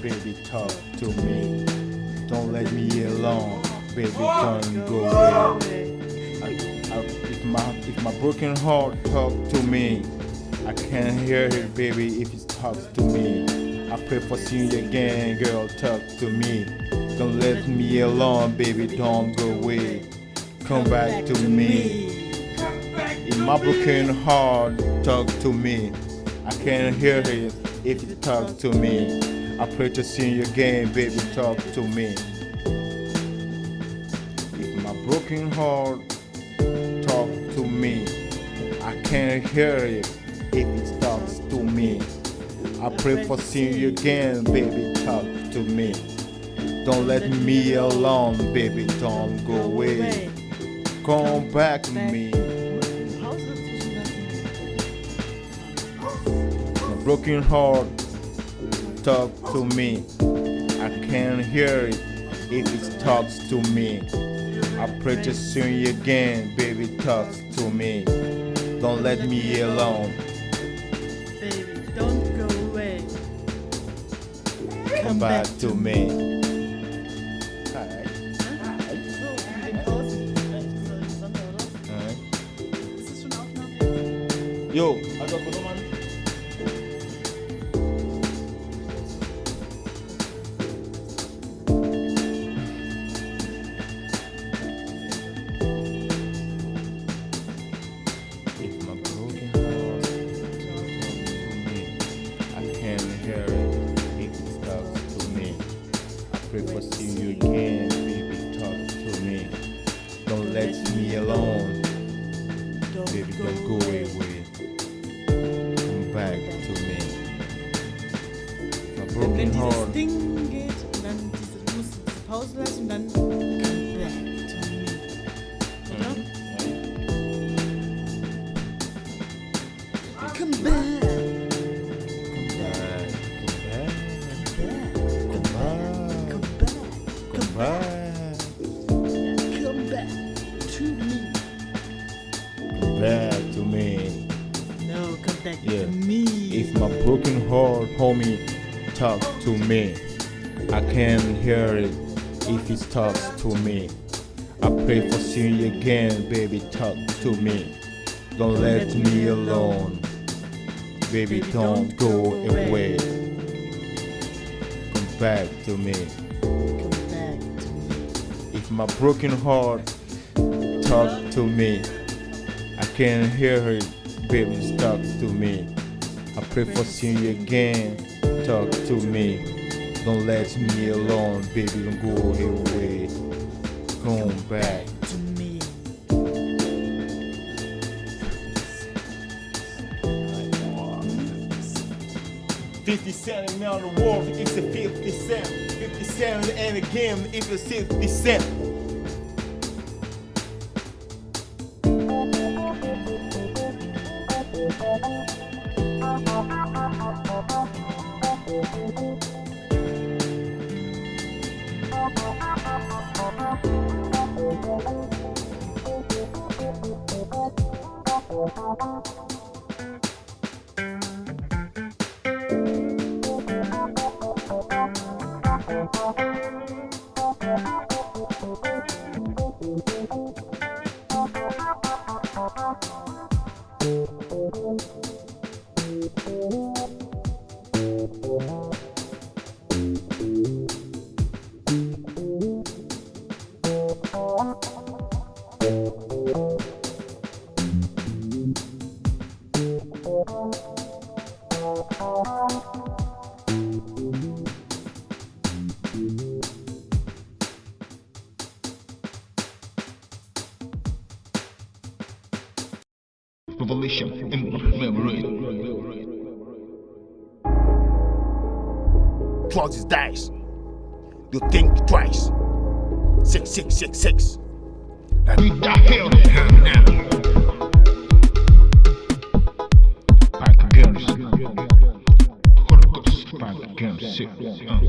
baby. Talk to me. Don't let me alone, baby. Don't go away. I, I, if my if my broken heart talk to me, I can't hear it, baby. If it talks to me, I pray for seeing you again, girl. Talk to me. Don't let me alone, baby. Don't go away. Come back to me. In my broken heart, talk to me. I can't hear it if you talk to me. I pray to see you again, baby, talk to me. If my broken heart talk to me, I can't hear it if it talks to me. I pray for seeing you again, baby, talk to me. Don't let me alone, baby, don't go away. Come back to me. My broken heart talk to me. I can't hear it if it talks to me. I pray to see you again, baby, talks to me. Don't let me alone. Baby, don't go away. Come back to me. My Wenn, broken dieses heart. Ding geht und dann diese, du musst diese Pause lassen und dann come back to me. Oder? Come back. Come back. Come back. Come back. Come back. Come back to me. Come back to me. No, come back Yeah. to me. If my broken heart, homie, talk to me, I can't hear it if it talks to me. I pray for seeing you again, baby, talk to me. Don't let me alone. Baby, don't go away. Come back to me. Come back to me. If my broken heart talk to me, I can't hear it, baby, talk to me. I pray for seeing you again, talk to me. Don't let me alone, baby, don't go away. Come back. To me. Fifty cent around the world, it's a fifty cent. Fifty cent and again, it's a sixty cent. Revelation in memory. Close his dice. You think twice. Six, six, six, six. Beat the hell of now. Again.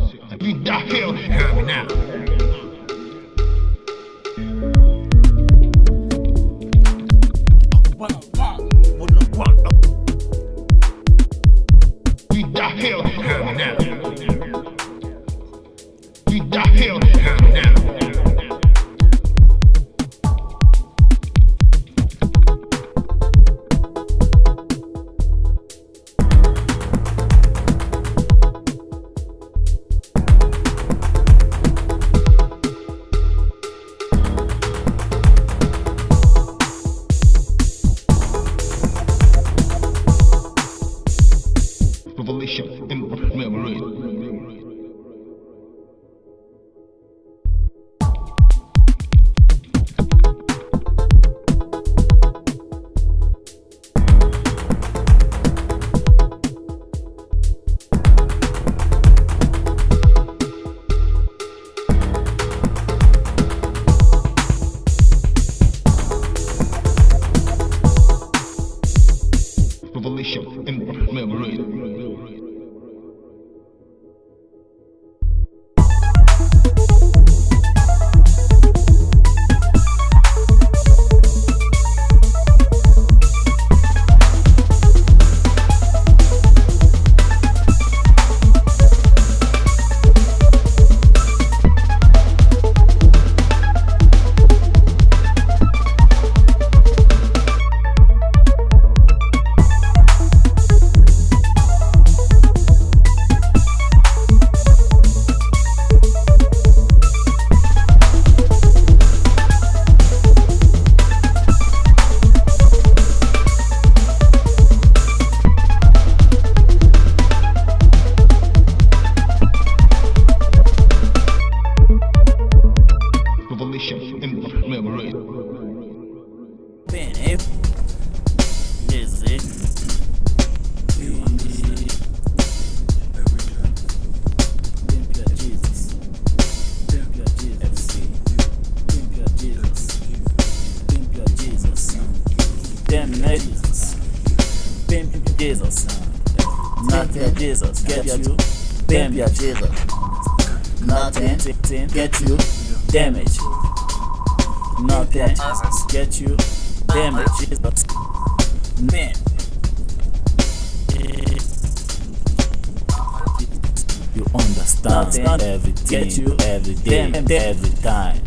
Nothing everything, get you. every day, Damn. every time.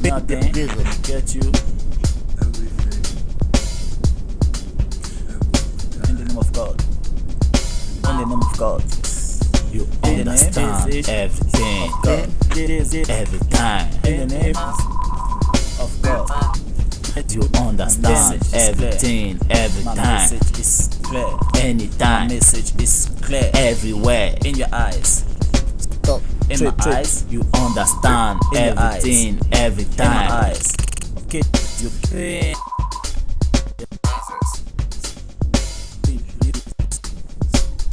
Nothing get you. In the name of God. In the name of God. You In the name understand everything, God. It is it. every time. In the name of God. You understand message is clear. everything, every My time, message is clear. My anytime, message is clear. everywhere. In your eyes. In my eyes. You understand In your eyes. everything, every In my time. eyes. Okay. You can.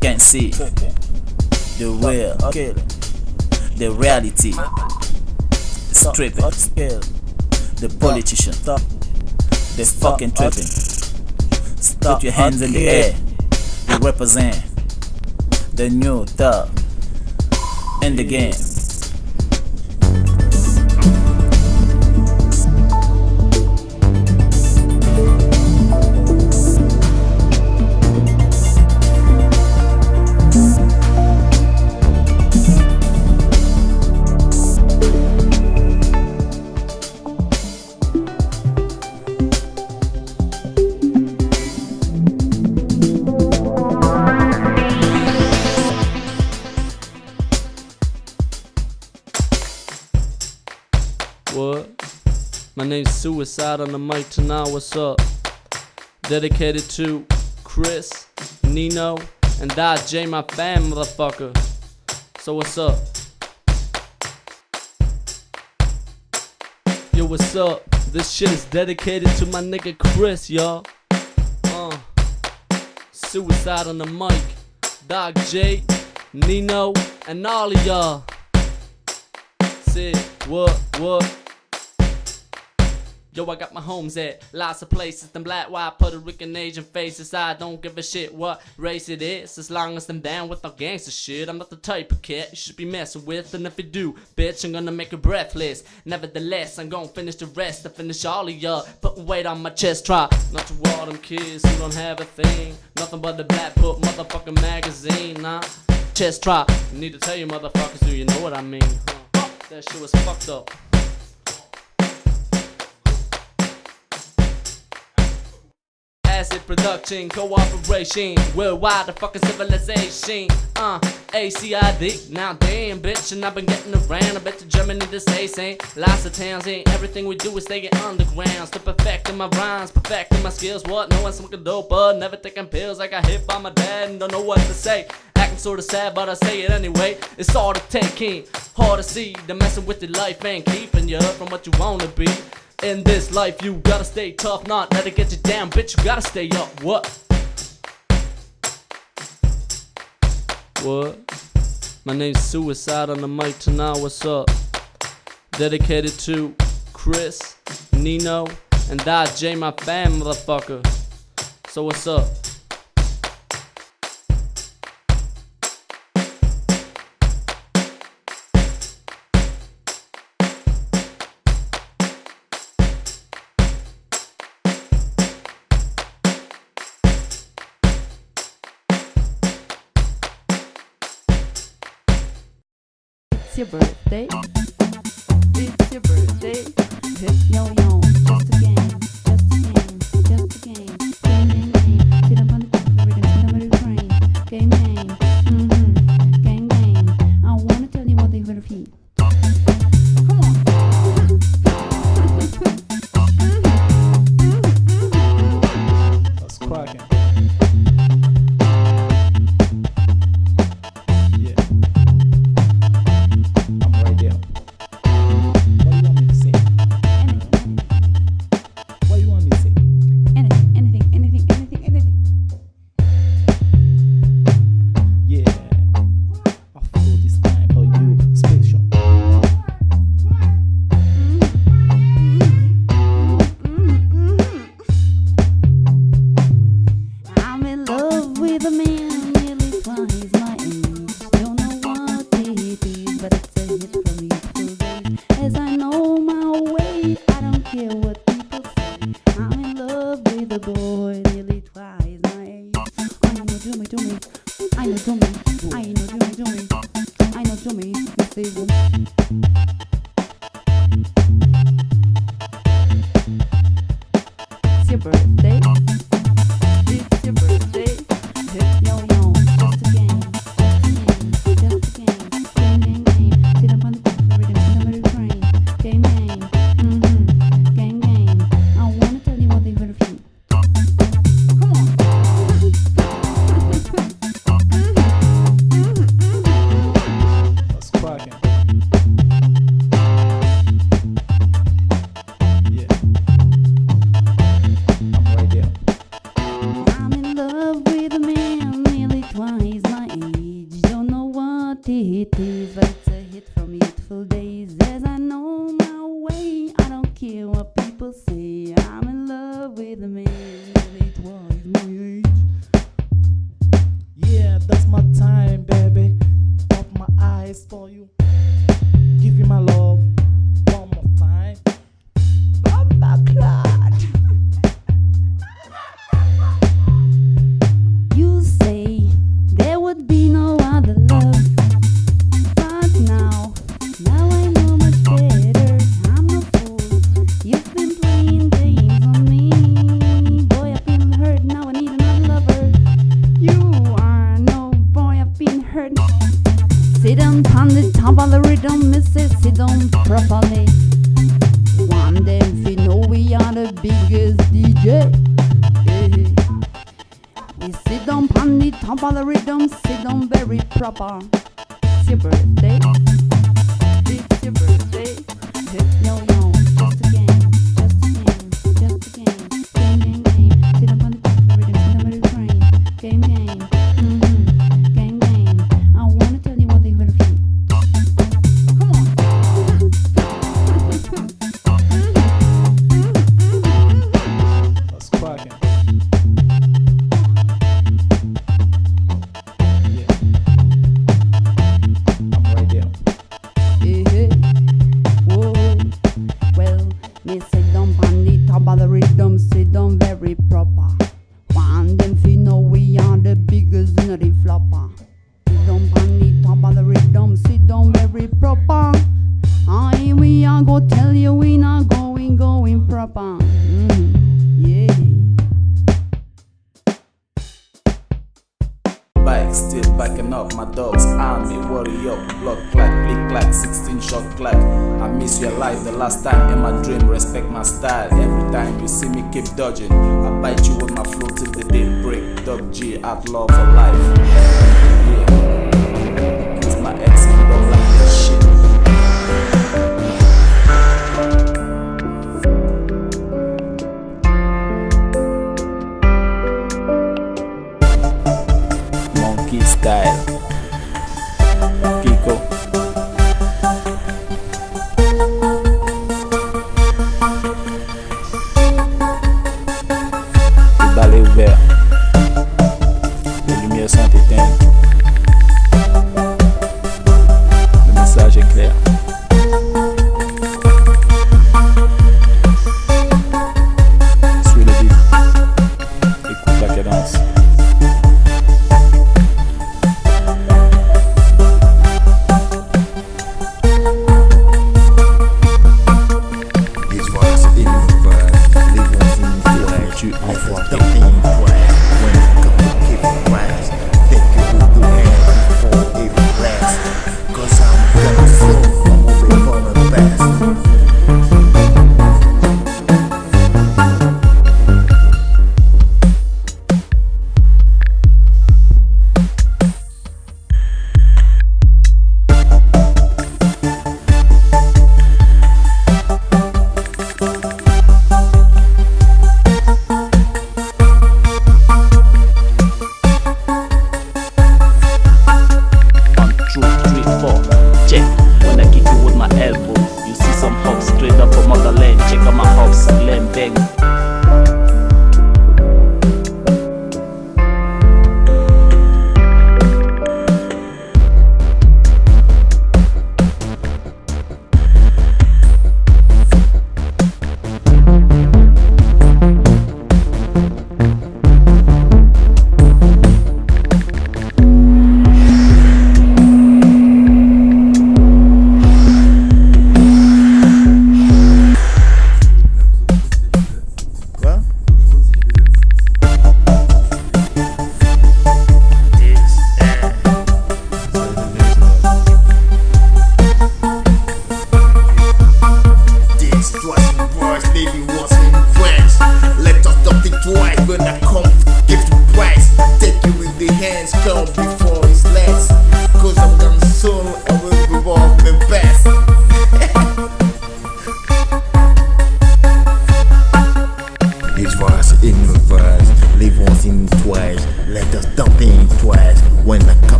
Can see the real, Okay. the reality. The stripping, the politician, Stop. the fucking tripping. Stop. Put your hands in the air. You represent the new thug in the game. Suicide on the mic tonight. What's up? Dedicated to Chris, Nino, and Dot J, my fam, motherfucker. So what's up? Yo, what's up? This shit is dedicated to my nigga Chris, y'all. Uh, suicide on the mic. Doc J, Nino, and all of y'all. Say what, what? Yo, I got my homes at lots of places. Them black, white, Puerto Rican, Asian faces. I don't give a shit what race it is. As long as I'm down with the gangster shit. I'm not the type of cat you should be messing with. And if you do, bitch, I'm gonna make you breathless. Nevertheless, I'm gonna finish the rest. I finish all of y'all. Putting weight on my chest. Try not to all them kids who don't have a thing. Nothing but the black book motherfucking magazine. Nah, chest try. Need to tell you motherfuckers, do you know what I mean? That shit was fucked up. Acid production, cooperation, worldwide the fucking civilization. Uh, ACID, now damn bitch, and I've been getting around. I bet to Germany the say same. Lots of towns ain't everything we do is stay underground. Still perfecting my rhymes, perfecting my skills. What? No one smoking dope, but never taking pills. I got hit by my dad and don't know what to say. Acting sorta sad, but I say it anyway. It's all to take in, hard to see. The messing with your life ain't keeping you from what you wanna be. In this life, you gotta stay tough, not let it get you down, bitch. You gotta stay up. What? What? My name's Suicide on the mic tonight. What's up? Dedicated to Chris, Nino, and that J, my fam, motherfucker. So what's up? Your birthday. It's your birthday. on the top of the rhythm, sit down very proper. It's your birthday. clack, 16 shot clack. I miss your life the last time in my dream, respect my style. Every time you see me, keep dodging. I bite you with my flow till the day break. Dog G, love for life. 好福啊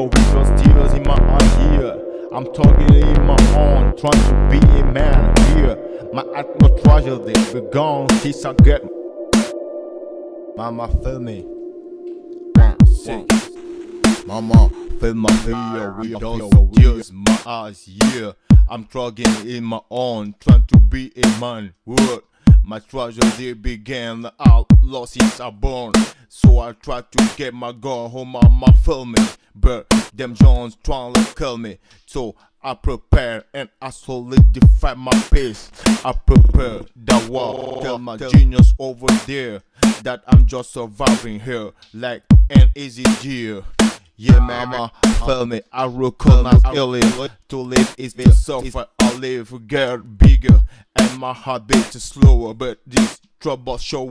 with your steelers in my idea. I'm talking in my own, trying to be a man here. My act no tragedy, be gone since I get. Mama, feel me. One. Mama, feel my with those tears, in my eyes, yeah. I'm struggling in my own, trying to be a man. Word. My tragedy began outlaw since I born. So I tried to get my girl home, mama feel me. But them Jones trying to kill me. So I prepare and I solidify my pace. I prepare the war. Tell my genius over there that I'm just surviving here like an easy deal. Yeah, mama, feel me. I recognize early to live is been suffer. I live get bigger and my heart beats slower. But this trouble show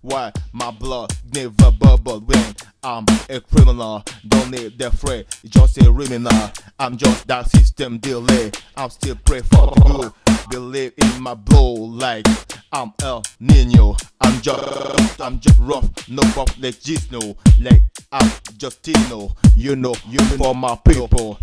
why my blood never bubble when I'm a criminal. Don't need the fray, just a criminal. I'm just that system delay. I'm still pray for good. Believe in my blow like I'm El Nino. I'm just, I'm just rough, no pop like Gisno. Like I'm Justino. You know, you for my people.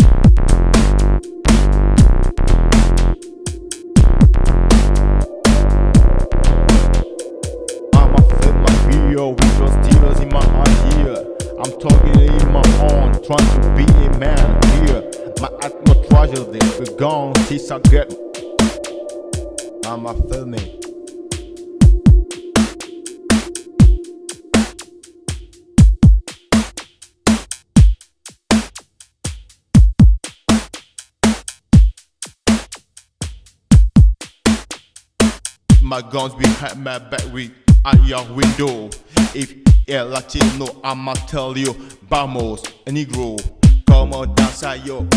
Video with your steelers in my idea. I'm talking in my own, trying to be a man here. My no tragedy, be gone since I get. Mama, feel me. My guns behind my back with at your window. If you're Latino, I'ma tell you, vamos, negro, como danza yo.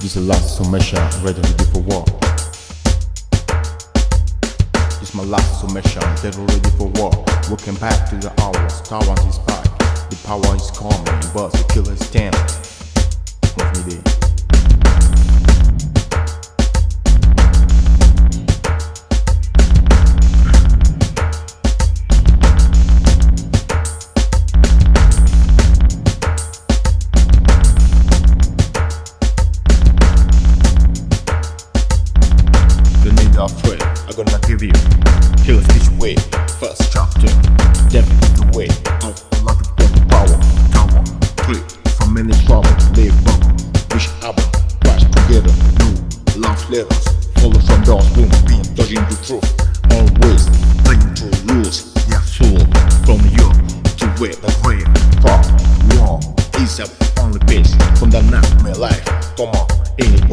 This is the last submission, ready ready for war. My last submission, dead ready for war. Working back to the hours Star Wars is back. The power is coming, but the killer. What's me life Come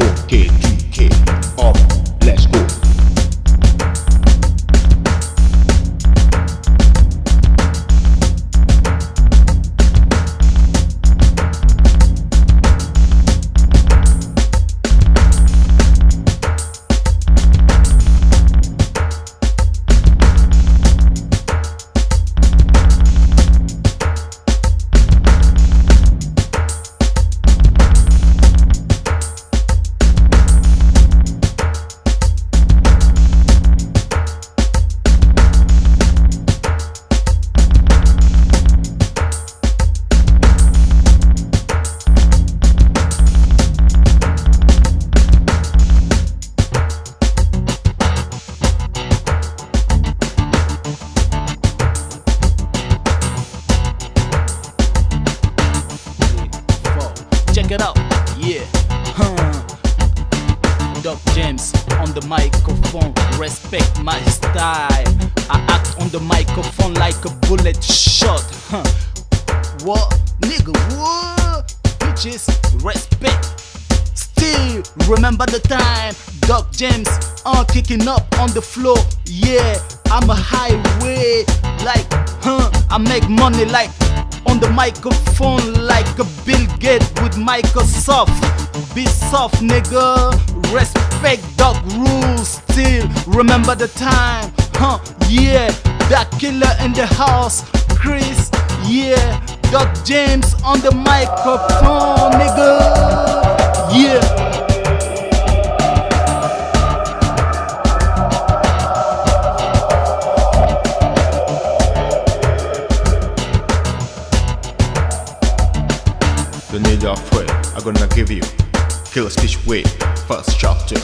I act on the microphone like a bullet shot. Huh. What, nigga? What? Bitches, respect. Still remember the time Doc James uh kicking up on the floor. Yeah, I'm a highway like huh. I make money like on the microphone like a Bill Gates with Microsoft. Be soft, nigga. Respect dog rules. Still remember the time, huh? Yeah, that killer in the house, Chris. Yeah, Doc James on the microphone, nigga. Yeah. Don't need afraid, I'm gonna give you Killer Speech Way, first chapter.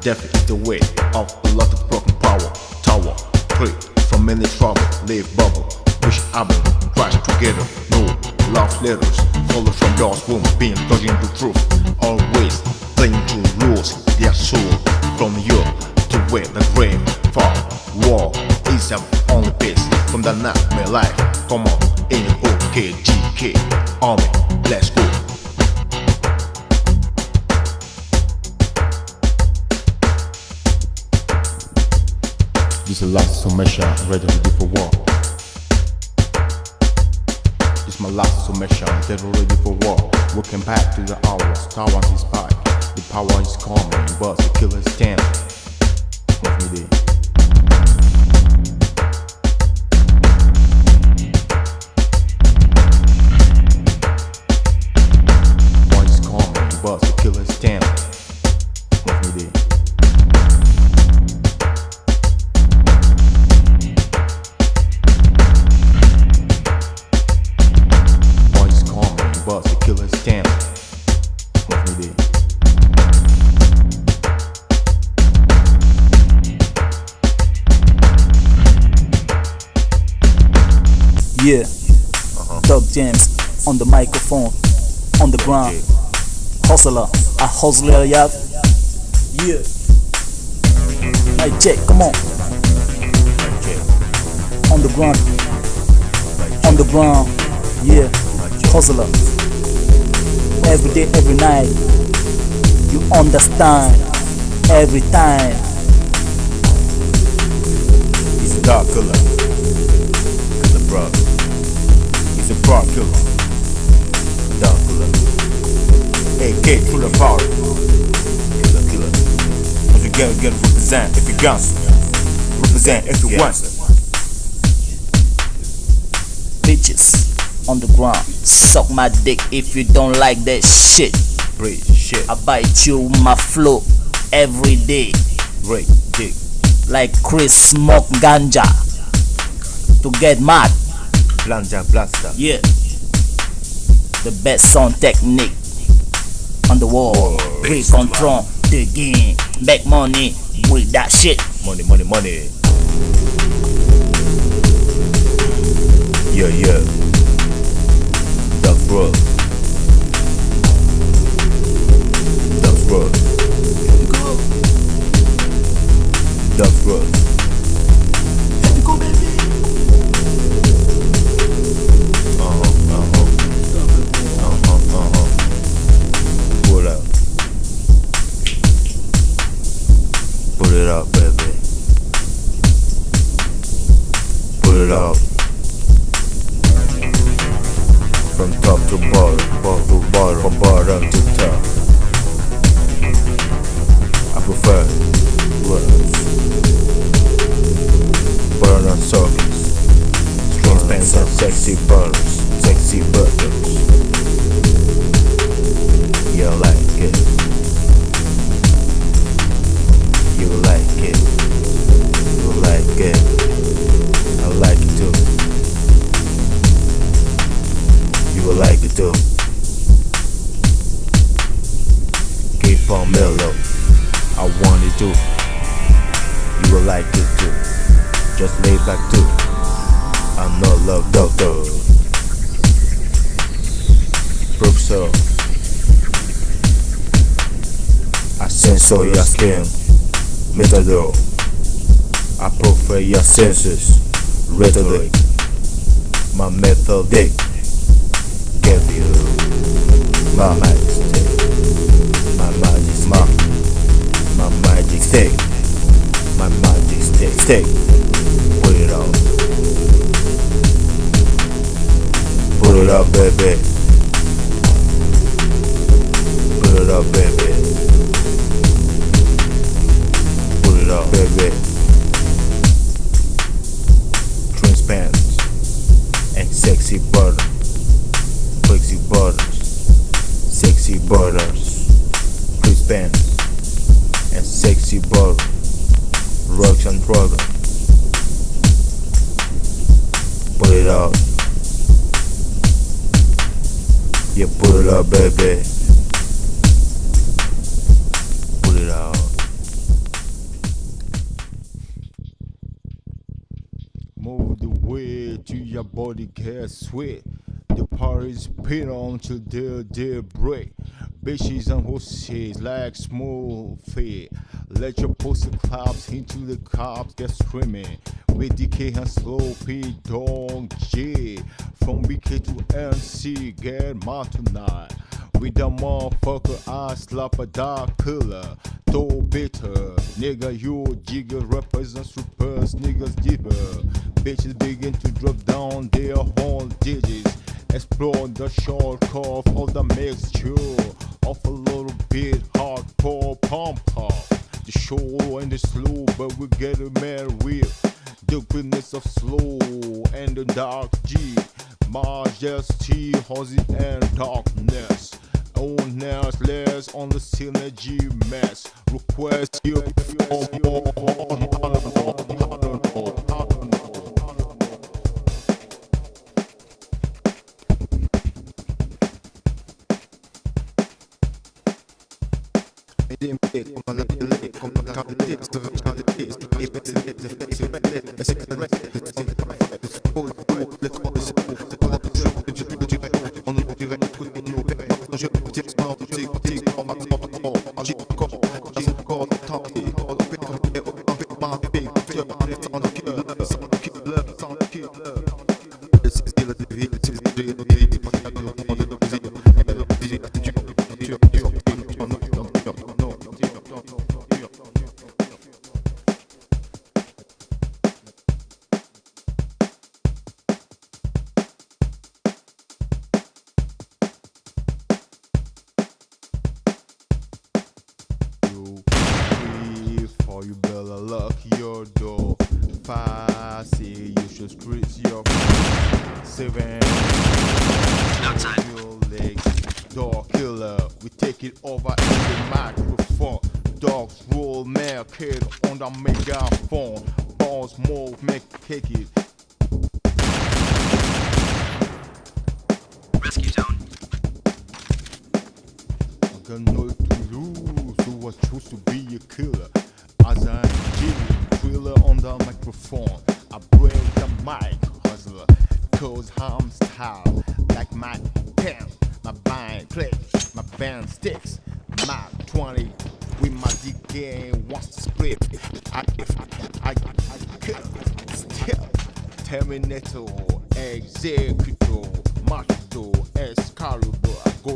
Death is the way of a lot of broken power Tower, free from many trouble Live bubble, wish album Crash together, no love letters Follow from God's womb, being touching the truth. Always playing to rules Their soul. From you to where the grave Far war is the only peace From the nightmare life Come on, N-O-K-G-K Army, let's go This is last submission, ready for war. This is my last submission, get ready for war. Working back to the hours, towers is back. The power is coming, but the killer is standing. Let me there. Yeah. Doc James on the microphone, on the ground. Hustler, a hustler, yeah. Yeah. Hey, check, come on. On the ground. On the ground. Yeah. Hustler. Every day, every night. You understand. Every time. He's a dog Pro killer. Killer. AK full of power. Killer killer. Once again, again represent if you guns. Represent if you want. Bitches on the ground. Suck my dick if you don't like that shit. Breathe shit. I bite you my flow every day. Break dick. Like Chris smoke ganja to get mad. Blanja blaster. Yeah. The best sound technique on the wall. Free control the game. Make money with that shit. Money, money, money. Yeah, yeah. Dog bro. Dog bro. Dog bro. From top to bottom, bottom to bottom, from bottom to top. I prefer words. Burn on circles. Strings, pants, and sexy burners, Your senses. Rhetoric. My methodic. Give you my magic stick. My magic smart. My magic stick. My magic stick. Stick. Sexy butters, flexy butters, sexy butters, Chris Benz, and sexy butters, rocks and. Put it out, yeah, put it up, baby. Get sweat. The party's pin on till their day break. Bitches and horses like small feet. Let your pussy claps into the cops get screaming. With DK and slow P dog G. From BK to NC, get mad tonight. With the motherfucker, I slap a dark killer. Too bitter, nigga, you jigger represents rippers, niggas deeper. Bitches begin to drop down their whole digits. Explore the short curve of the mixture of a little bit hardcore pump up. The show and the slow, but we get it mad with the goodness of slow and the dark G. Majesty, Hozzy, and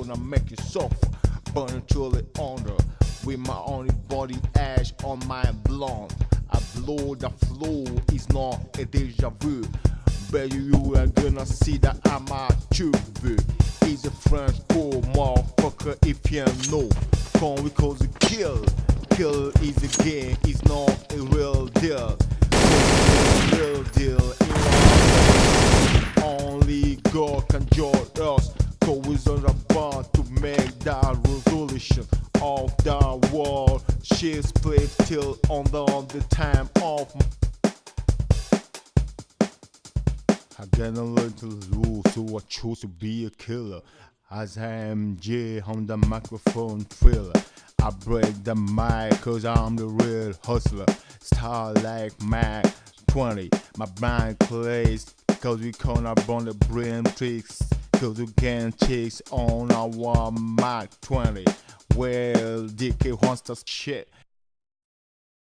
gonna make you suffer, burn until it under, with my only body ash on my blonde. I blow the flow, it's not a deja vu. Bet you are gonna see that I'm a true He's a French cool motherfucker if you know. Come because you kill. Kill is a game, it's not a real deal. Real deal. Only God can judge us. The bond to make that resolution of the war. She's played till on the, on the time of I gotta learn to lose, so I choose to be a killer. As I am J on the microphone thriller. I break the mic cause I'm the real hustler. Star like Mac 20. My mind plays cause we up on the brain tricks. Cause we can chase on our Mac 20. Well, DK wants to shit.